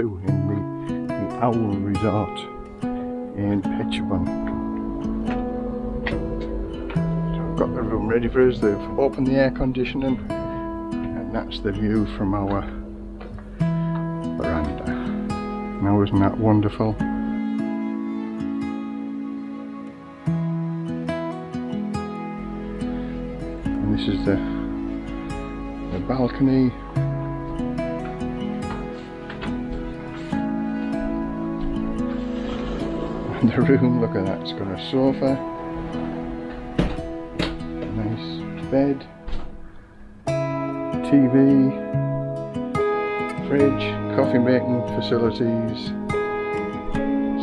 too in the, the Owl Resort in Phetchabun. So I've got the room ready for us, they've opened the air conditioning and that's the view from our veranda. Now isn't that wonderful? And this is the, the balcony the room, look at that, it's got a sofa, nice bed, TV, fridge, coffee making facilities,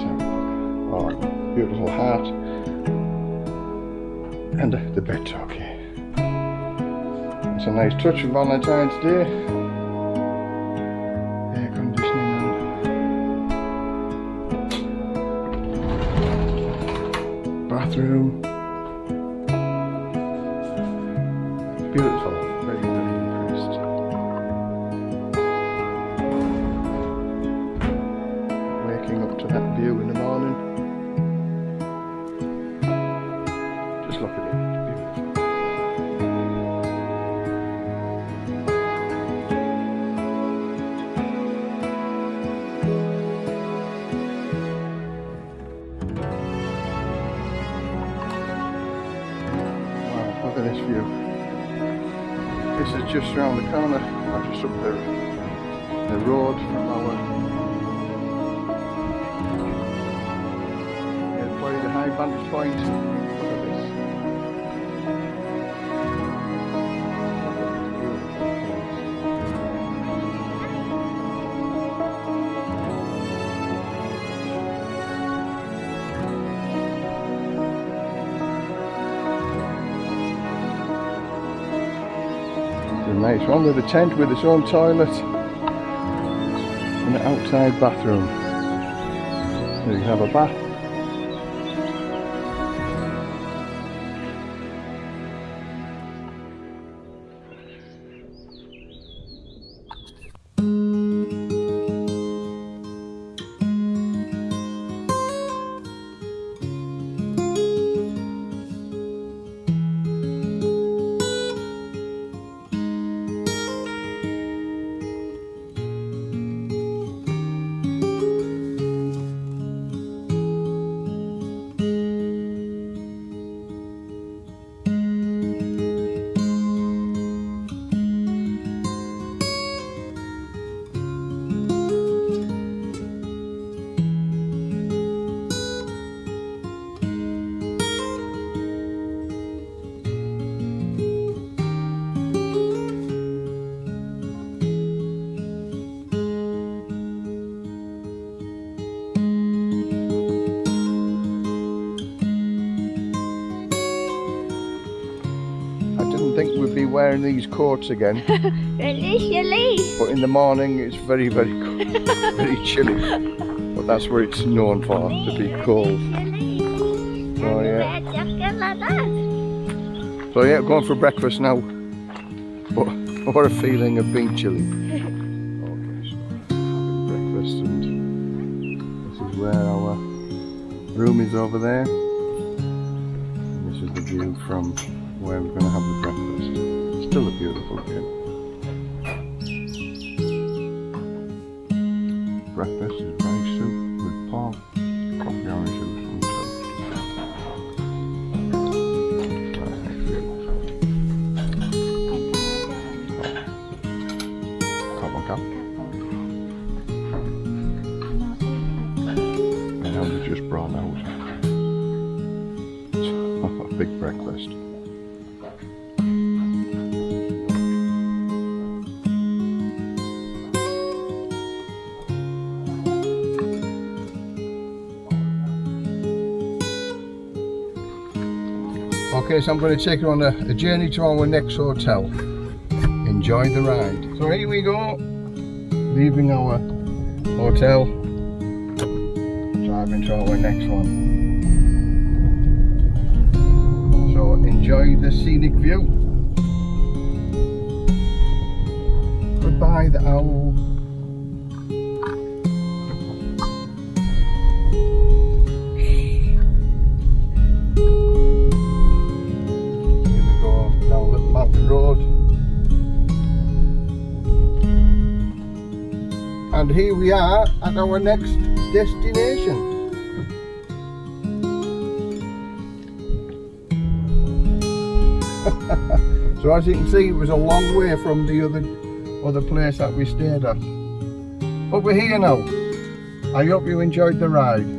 so, oh, beautiful hat, and the, the bed. It's a nice touch of Valentine's Day. Bathroom. Beautiful. Very, very impressed. Waking up to that view in the morning. This view. This is just around the corner, or just up the, the road from our yeah, probably the high vantage point. A nice one with a tent with its own toilet and an outside bathroom. So you can have a bath. Wearing these coats again, your but in the morning it's very, very, co- very chilly. But that's where it's known for, to be cold. Oh, yeah. Like that. So yeah, going for breakfast now. But what a feeling of being chilly. Okay, so having breakfast and this is where our room is over there. And this is the view from where we're going to have the breakfast. Still a beautiful view. Breakfast is rice soup with pork, coffee orange juice and toast. Come on, come. And we just brought out a big breakfast. Okay, so I'm going to take you on a, a journey to our next hotel. Enjoy the ride. So here we go, leaving our hotel, driving to our next one. So enjoy the scenic view. Goodbye, the owl. the road. And here we are at our next destination. so as you can see it was a long way from the other other place that we stayed at. But we're here now. I hope you enjoyed the ride.